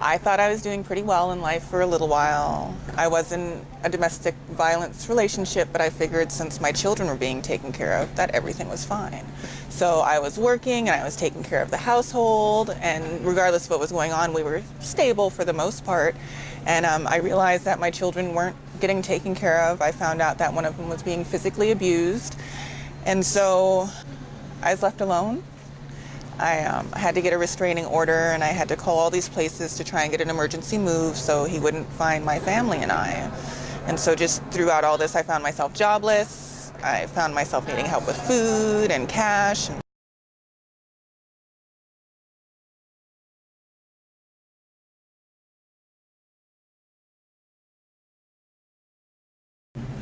I thought I was doing pretty well in life for a little while. I was in a domestic violence relationship, but I figured since my children were being taken care of, that everything was fine. So I was working and I was taking care of the household, and regardless of what was going on, we were stable for the most part. And um, I realized that my children weren't getting taken care of. I found out that one of them was being physically abused. And so I was left alone I um, had to get a restraining order and I had to call all these places to try and get an emergency move so he wouldn't find my family and I. And so just throughout all this, I found myself jobless. I found myself needing help with food and cash.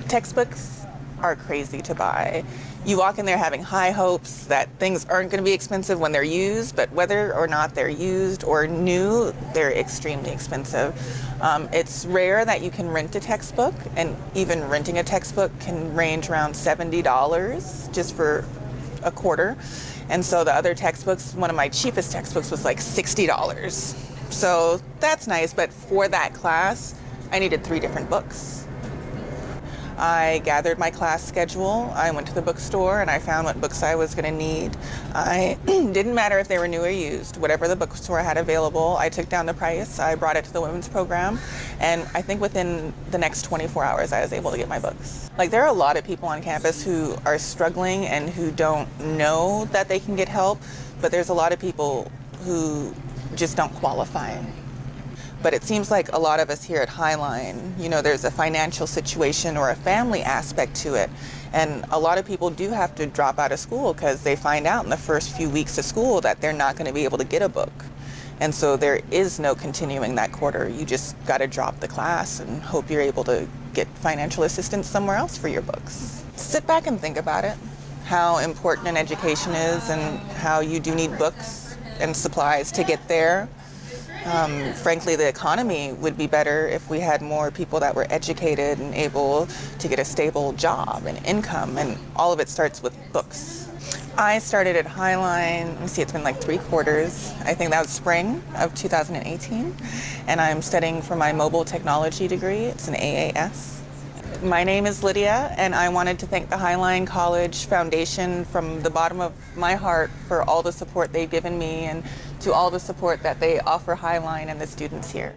Textbooks are crazy to buy. You walk in there having high hopes that things aren't going to be expensive when they're used, but whether or not they're used or new, they're extremely expensive. Um, it's rare that you can rent a textbook, and even renting a textbook can range around $70 just for a quarter. And so the other textbooks, one of my cheapest textbooks was like $60. So that's nice, but for that class, I needed three different books. I gathered my class schedule. I went to the bookstore and I found what books I was going to need. I didn't matter if they were new or used. Whatever the bookstore had available, I took down the price. I brought it to the women's program, and I think within the next 24 hours, I was able to get my books. Like there are a lot of people on campus who are struggling and who don't know that they can get help, but there's a lot of people who just don't qualify. But it seems like a lot of us here at Highline, you know, there's a financial situation or a family aspect to it. And a lot of people do have to drop out of school because they find out in the first few weeks of school that they're not going to be able to get a book. And so there is no continuing that quarter. You just got to drop the class and hope you're able to get financial assistance somewhere else for your books. Sit back and think about it, how important an education is and how you do need books and supplies to get there. Um, frankly, the economy would be better if we had more people that were educated and able to get a stable job and income, and all of it starts with books. I started at Highline, let me see, it's been like three quarters. I think that was spring of 2018, and I'm studying for my mobile technology degree. It's an AAS. My name is Lydia, and I wanted to thank the Highline College Foundation from the bottom of my heart for all the support they've given me and to all the support that they offer Highline and the students here.